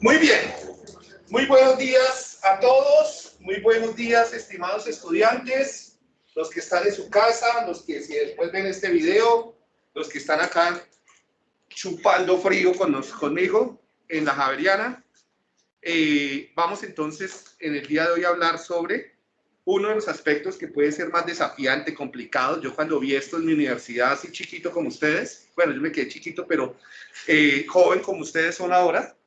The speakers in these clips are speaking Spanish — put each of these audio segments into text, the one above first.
Muy bien, muy buenos días a todos, muy buenos días estimados estudiantes, los que están en su casa, los que si después ven este video, los que están acá chupando frío con conmigo en la Javeriana. Eh, vamos entonces en el día de hoy a hablar sobre uno de los aspectos que puede ser más desafiante, complicado. Yo cuando vi esto en mi universidad, así chiquito como ustedes, bueno, yo me quedé chiquito, pero eh, joven como ustedes son ahora,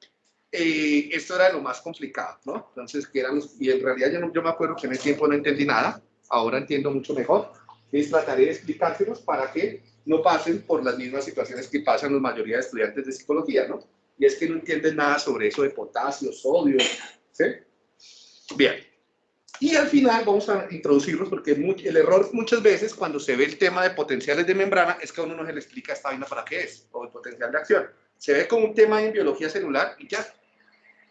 eh, esto era lo más complicado, ¿no? Entonces, que eran los, y en realidad yo, yo me acuerdo que en ese tiempo no entendí nada, ahora entiendo mucho mejor, y trataré de explicárselos para que no pasen por las mismas situaciones que pasan la mayoría de estudiantes de psicología, ¿no? Y es que no entienden nada sobre eso de potasio, sodio, ¿sí? Bien. Y al final vamos a introducirlos porque el error muchas veces cuando se ve el tema de potenciales de membrana es que a uno no se le explica esta vaina para qué es, o el potencial de acción. Se ve como un tema en biología celular y ya,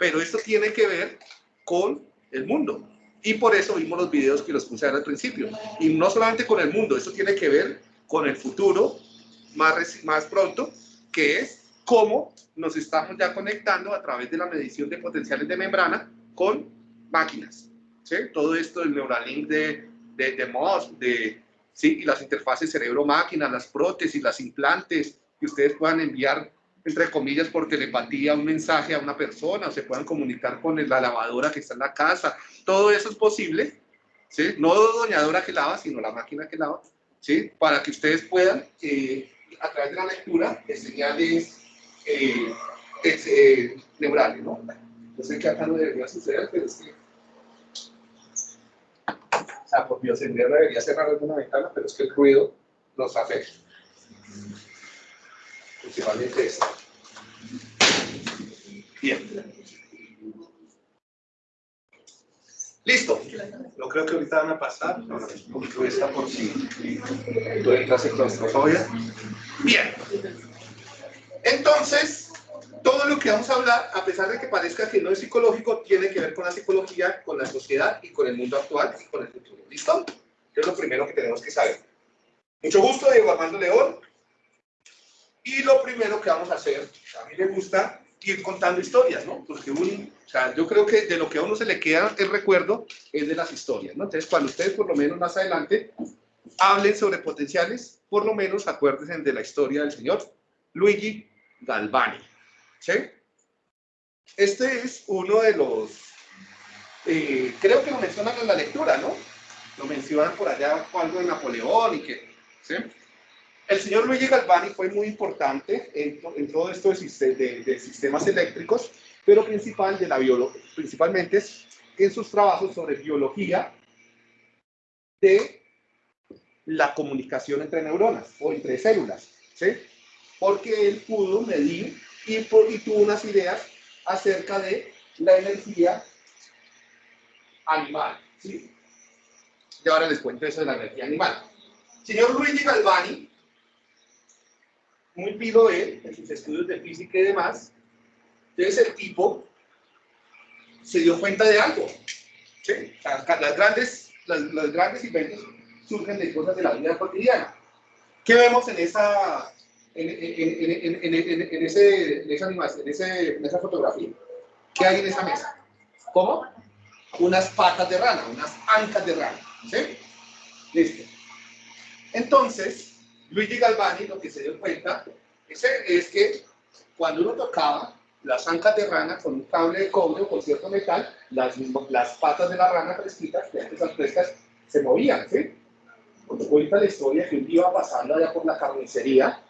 pero esto tiene que ver con el mundo. Y por eso vimos los videos que los puse al principio. Y no solamente con el mundo, esto tiene que ver con el futuro más, más pronto, que es cómo nos estamos ya conectando a través de la medición de potenciales de membrana con máquinas. ¿sí? Todo esto del Neuralink de, de, de MOS, de, ¿sí? y las interfaces cerebro-máquina, las prótesis, las implantes, que ustedes puedan enviar entre comillas, por telepatía un mensaje a una persona, o se puedan comunicar con la lavadora que está en la casa. Todo eso es posible, ¿sí? No doñadora que lava, sino la máquina que lava, ¿sí? Para que ustedes puedan, eh, a través de la lectura, señales eh, eh, neurales, ¿no? Yo sé que acá no debería suceder, pero es que... O sea, por biosendría debería cerrar alguna ventana, pero es que el ruido nos afecta principalmente esta. Bien. Listo. No creo que ahorita van a pasar. No, no, por si tú entras en claustrofobia. Bien. Entonces, todo lo que vamos a hablar, a pesar de que parezca que no es psicológico, tiene que ver con la psicología, con la sociedad y con el mundo actual y con el futuro. ¿Listo? es lo primero que tenemos que saber. Mucho gusto, Diego Armando León. Y lo primero que vamos a hacer, a mí me gusta ir contando historias, ¿no? Porque un, o sea, yo creo que de lo que a uno se le queda el recuerdo es de las historias, ¿no? Entonces, cuando ustedes por lo menos más adelante hablen sobre potenciales, por lo menos acuérdense de la historia del señor Luigi Galvani, ¿sí? Este es uno de los, eh, creo que lo mencionan en la lectura, ¿no? Lo mencionan por allá algo de Napoleón y que, ¿sí? El señor Luigi Galvani fue muy importante en, todo esto de, sistemas eléctricos, pero principal de la principalmente en sus trabajos sobre biología de la comunicación entre neuronas o entre células, ¿sí? Porque él pudo medir y, y tuvo unas ideas acerca de la energía animal, ¿sí? Y ahora les cuento eso de la energía animal. Señor Luigi Galvani muy pilo él, en sus estudios de física y demás. Entonces el tipo se dio cuenta de algo. ¿sí? Las, grandes, las, grandes inventos surgen de cosas de la vida cotidiana. ¿Qué vemos en esa, en, en, en, en ese, esa animación, en, esa fotografía? ¿Qué hay en esa mesa? ¿Cómo? Unas patas de rana, unas ancas de rana. ¿Sí? Listo. Entonces, Luigi Galvani lo que se dio cuenta es, que cuando uno tocaba las ancas de rana con un cable de cobre o con cierto metal, las, las patas de la rana fresquitas, esas frescas, se movían, ¿sí? Cuando cuenta la historia que un día iba pasando allá por la carnicería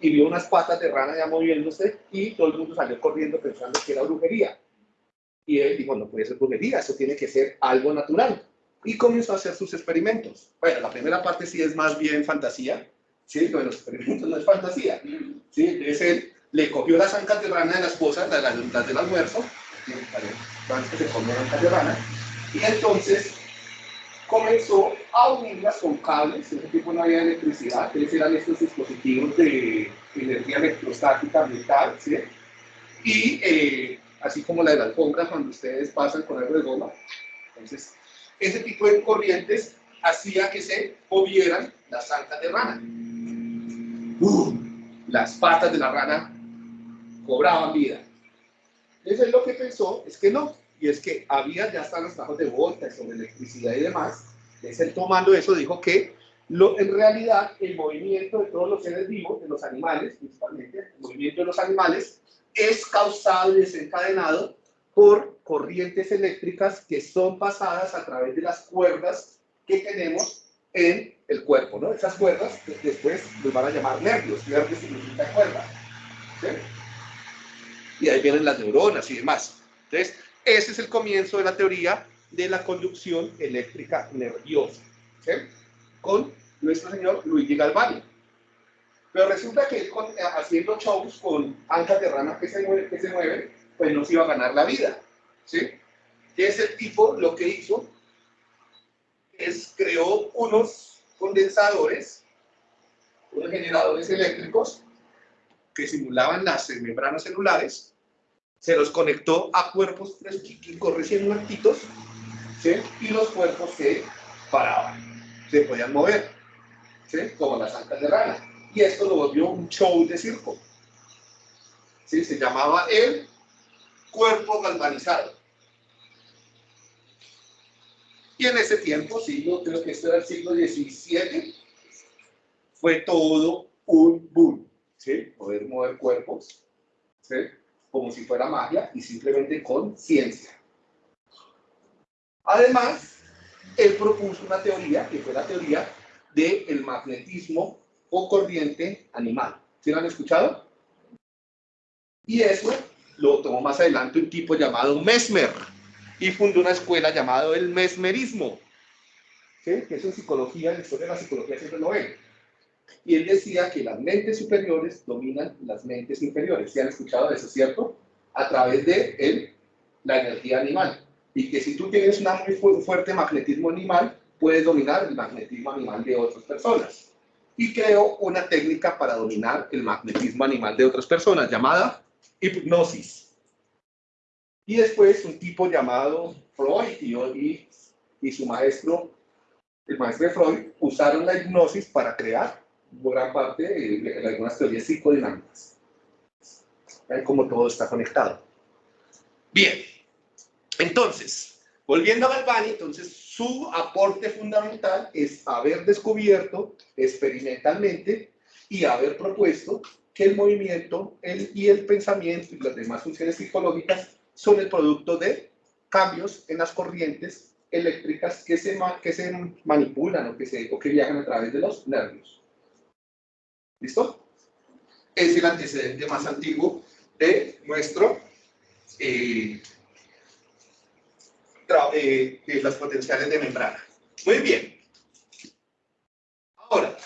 y vio unas patas de rana ya moviéndose y todo el mundo salió corriendo pensando que era brujería. Y él dijo, no puede ser brujería, eso tiene que ser algo natural. Y comenzó a hacer sus experimentos. Bueno, la primera parte sí es más bien fantasía, ¿sí? Lo de los experimentos no es fantasía, ¿sí? Es él, le cogió las ancas de rana de la esposa, las, las del almuerzo, que se comió rana, y entonces comenzó a unirlas con cables, en ese tiempo no había electricidad, eran estos dispositivos de energía electrostática ambiental, ¿sí? Y eh, así como la de la alfombra cuando ustedes pasan con algo de goma. Entonces, ese tipo de corrientes hacía que se movieran las ancas de rana. Uh, las patas de la rana cobraban vida. Entonces lo que pensó es que no, y es que había ya están los trabajos de volta sobre electricidad y demás. Entonces él tomando eso dijo que lo, en realidad el movimiento de todos los seres vivos, de los animales principalmente, el movimiento de los animales, es causado y desencadenado por corrientes eléctricas que son pasadas a través de las cuerdas que tenemos en el cuerpo, ¿no? Esas cuerdas después nos van a llamar nervios, nervios significa cuerda, ¿sí? Y ahí vienen las neuronas y demás. Entonces, ese es el comienzo de la teoría de la conducción eléctrica nerviosa, ¿sí? Con nuestro señor Luigi Galvani. Pero resulta que él, haciendo shows con ancas de rana que se, mueven, que se mueven, pues no se iba a ganar la vida, ¿sí? Que ese tipo lo que hizo es creó unos condensadores, unos generadores eléctricos que simulaban las membranas celulares, se los conectó a cuerpos fresquitos, recién muertitos, ¿sí? y los cuerpos se paraban, se podían mover, ¿sí? como las ancas de rana. Y esto lo volvió un show de circo. ¿sí? Se llamaba el cuerpo galvanizado. Y en ese tiempo, siglo, creo que esto era el siglo XVII, fue todo un boom, ¿sí? Poder mover cuerpos, ¿sí? Como si fuera magia y simplemente con ciencia. Además, él propuso una teoría, que fue la teoría del magnetismo o corriente animal. ¿Sí lo han escuchado? Y eso lo tomó más adelante un tipo llamado Mesmer y fundó una escuela llamada el mesmerismo, que es en psicología, en la historia de la psicología siempre lo ven. Y él decía que las mentes superiores dominan las mentes inferiores. ¿Se han escuchado eso, cierto? A través de él, la energía animal. Y que si tú tienes un muy fuerte magnetismo animal, puedes dominar el magnetismo animal de otras personas. Y creó una técnica para dominar el magnetismo animal de otras personas llamada hipnosis. Y después un tipo llamado Freud y, y, su maestro, el maestro de Freud, usaron la hipnosis para crear gran parte de, algunas teorías psicodinámicas. Ven cómo todo está conectado. Bien, entonces, volviendo a Galvani, entonces su aporte fundamental es haber descubierto experimentalmente y haber propuesto que el movimiento el, y el pensamiento y las demás funciones psicológicas son el producto de cambios en las corrientes eléctricas que se, que se manipulan o que, se, o que viajan a través de los nervios. ¿Listo? Es el antecedente más antiguo de nuestro eh, eh, de las potenciales de membrana. Muy bien. Ahora,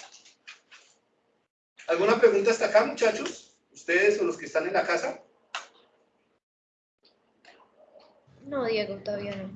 ¿alguna pregunta hasta acá, muchachos? ¿Ustedes o los que están en la casa? No, Diego, todavía no.